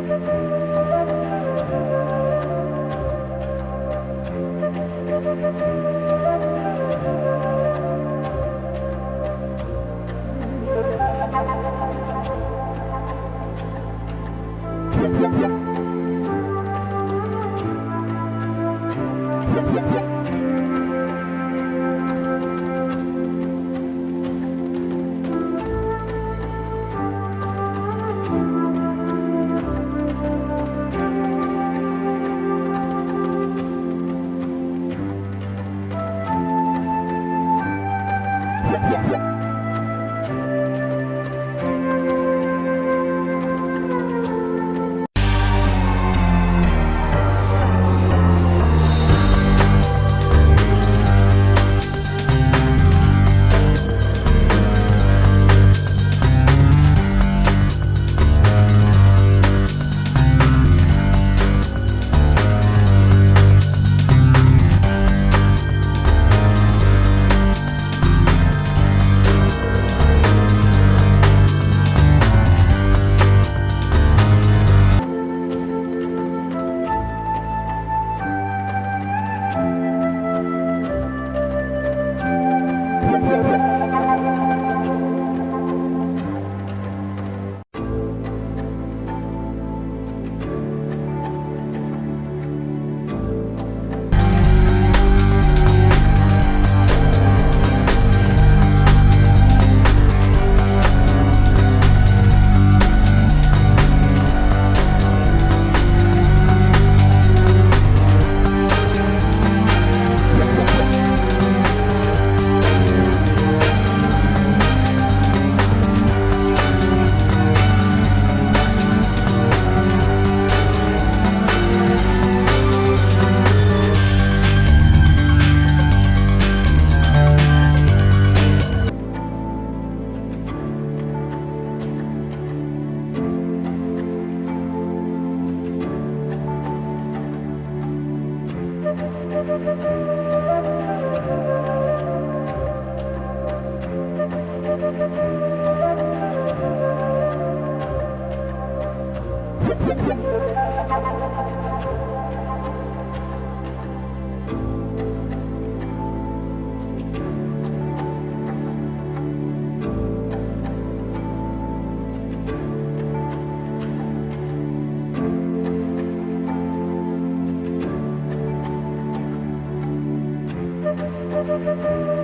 Música Música